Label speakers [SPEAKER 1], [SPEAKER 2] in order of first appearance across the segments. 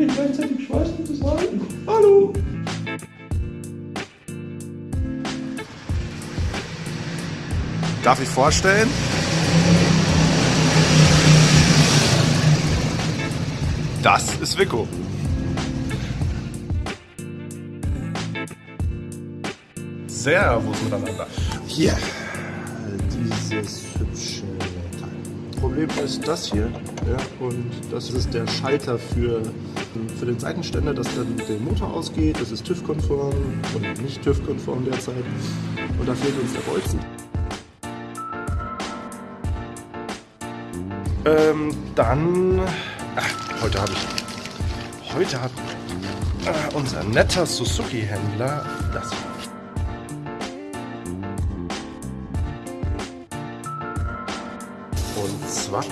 [SPEAKER 1] nicht gleichzeitig schweißen und das halten. Hallo!
[SPEAKER 2] Darf ich vorstellen? Das ist Vico. Servus miteinander.
[SPEAKER 1] Hier, dieses hübsche Teil. Problem ist das hier. Ja, und das ist der Schalter für, für den Seitenständer, dass dann der Motor ausgeht. Das ist TÜV-konform und nicht TÜV-konform derzeit. Und da fehlt uns der Bolzen.
[SPEAKER 2] Ähm, dann. Ach, heute habe ich. Heute hat äh, unser netter Suzuki-Händler das. Und zwar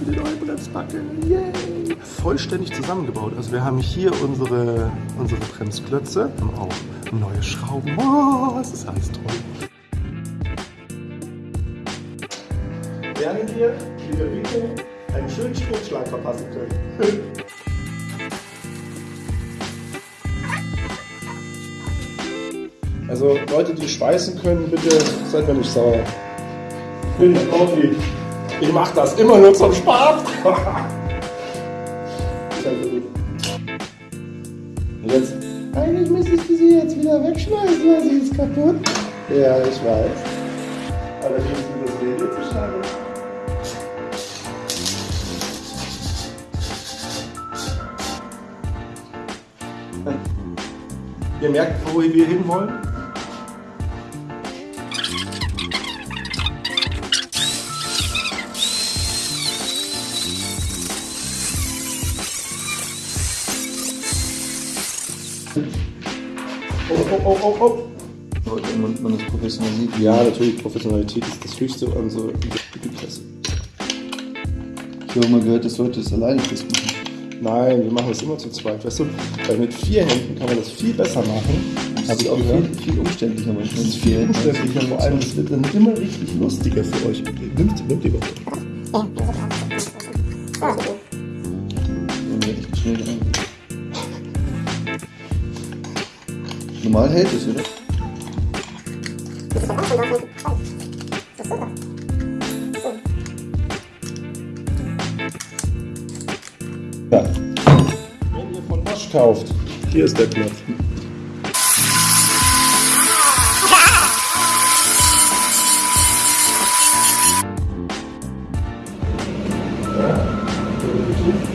[SPEAKER 1] für die neue Bremsbacke. Yay! Vollständig zusammengebaut. Also wir haben hier unsere, unsere Bremsklötze, haben auch neue Schrauben. Oh, das ist alles toll. Während wir mit der Winkel einen schönen Stromschlag verpassen können. Also Leute, die schweißen können, bitte seid mir nicht sauer. Ich bin Profi. Ich mach das immer nur zum Spaß. Und jetzt? Eigentlich müsste ich sie jetzt wieder wegschmeißen, weil sie ist kaputt. Ja, ich weiß. Allerdings ist das zu schade. Ihr merkt, wo wir hinwollen? Oh, oh, oh, oh, oh.
[SPEAKER 3] Man, man das professionalisiert.
[SPEAKER 1] Ja, natürlich, Professionalität ist das Höchste an so Klasse.
[SPEAKER 3] Ich habe mal gehört, dass Leute das alleine fest machen.
[SPEAKER 1] Nein, wir machen das immer zu zweit. Weißt du, weil mit vier Händen kann man das viel besser machen.
[SPEAKER 3] Das
[SPEAKER 1] Habe
[SPEAKER 3] ist
[SPEAKER 1] ich
[SPEAKER 3] auch
[SPEAKER 1] auch
[SPEAKER 3] viel,
[SPEAKER 1] gehört.
[SPEAKER 3] viel umständlicher manchmal.
[SPEAKER 1] Das ist viel umständlicher, vor allem es wird dann immer richtig lustiger für euch. Nimmt, nimmt die Woche.
[SPEAKER 3] Wenn wir echt schnell dran. Normal hält es, oder?
[SPEAKER 1] Ja. Wenn ihr von Bosch kauft, hier ist der Knopf.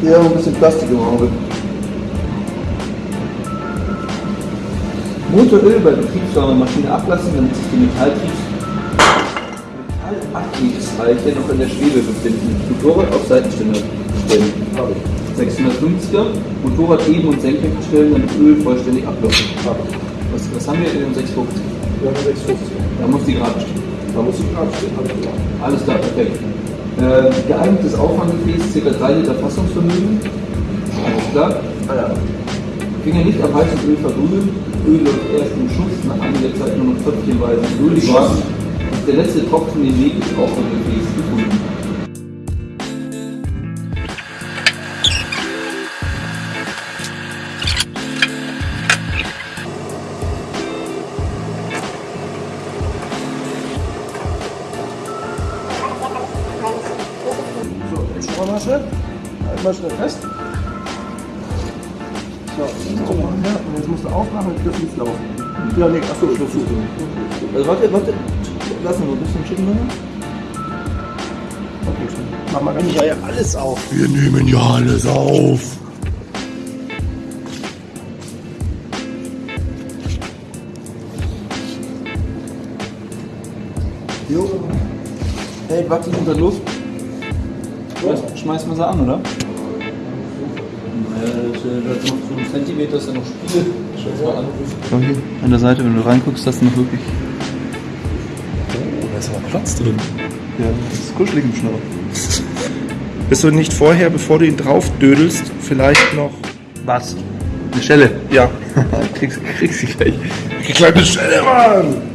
[SPEAKER 3] Hier ein bisschen Plastik im Auge. Motoröl bei betriebswarmer Maschine ablassen, damit sich die Metalltriebs Metallantriebsreiche noch in der Schwebe befinden. Motorrad auf Seitenständer stellen. 650er. Motorrad eben und senkrecht stellen, damit Öl vollständig abläuft. Was, was haben wir in dem 650?
[SPEAKER 1] Wir haben 650.
[SPEAKER 3] Da muss die gerade stehen.
[SPEAKER 1] Da muss ich gerade stehen. Alles klar.
[SPEAKER 3] Alles klar, perfekt. Äh, geeignetes Auffanggefäß, ca. 3 Liter Fassungsvermögen. Alles klar.
[SPEAKER 1] Ah ja.
[SPEAKER 3] Finger nicht am heißen Öl verbrühen. Öl läuft erst im Schuss, nach einiger Zeit nur noch tröpfchenweise durch.
[SPEAKER 1] Schuss.
[SPEAKER 3] Der letzte Tropfen den Weg ist Auffanggefäß gefunden.
[SPEAKER 1] So, jetzt schauen wir mal schnell. Halt mal schnell fest. So, guck mal. Ja, und jetzt musst du aufmachen und dürfen nicht laufen. Ja, nee, achso, Schluss.
[SPEAKER 3] Also warte, warte. Lass uns noch ein bisschen schicken. ne?
[SPEAKER 1] Okay, schnell. Mach mal ganz ja, ja alles auf. Wir nehmen ja alles auf.
[SPEAKER 3] Jo. Hey, wackelig unter Luft. Schmeiß, schmeiß mal sie an, oder? Das, äh, das noch so ein Zentimeter ist ja noch Spiegel. Schau mal an. Schau hier, an der Seite, wenn du reinguckst, hast du noch wirklich.
[SPEAKER 1] Oh, da ist aber Platz drin.
[SPEAKER 3] Ja, das ist kuschelig im Schnurr.
[SPEAKER 1] Bist du nicht vorher, bevor du ihn drauf dödelst, vielleicht noch.
[SPEAKER 3] Was? Eine Stelle.
[SPEAKER 1] Ja.
[SPEAKER 3] kriegst, kriegst du gleich.
[SPEAKER 1] Kleine Stelle, Mann!